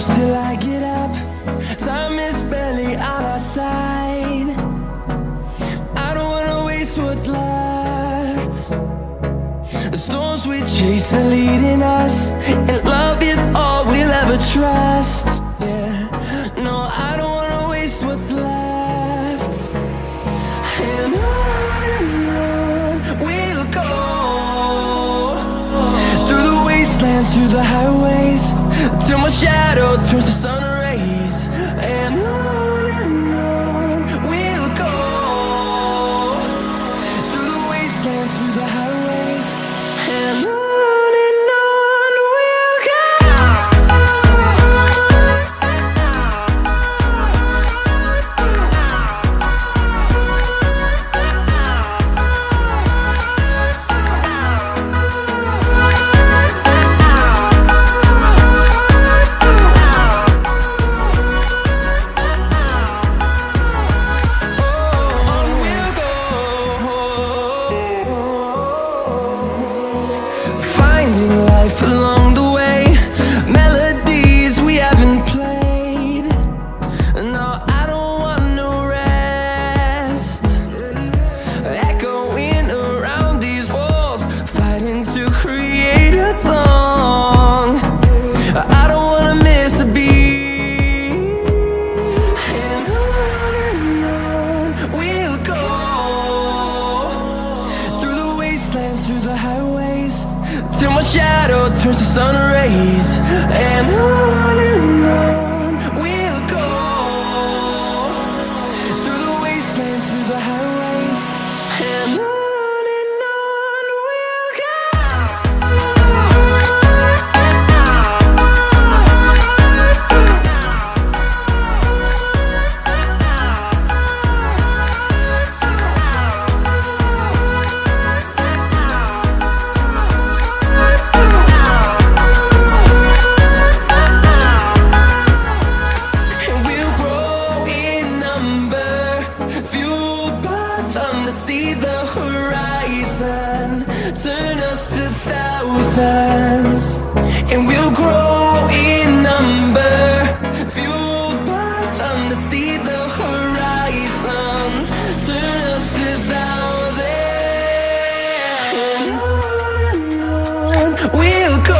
close till I get up. Time is barely on our side. I don't wanna waste what's left. The storms we chase are leading us, and love is through the highways, till my shadow turns to sun life along the way, melodies we haven't played. No, I don't want no rest. Echoing around these walls, fighting to create a song. I don't wanna miss a beat. And on and on we'll go through the wastelands, through the highways, till my shadow turns to sun rays. And thousand. Turn us to thousands. And we'll grow in number. Fueled by them to see the horizon. Turn us to thousands. On and on. We'll go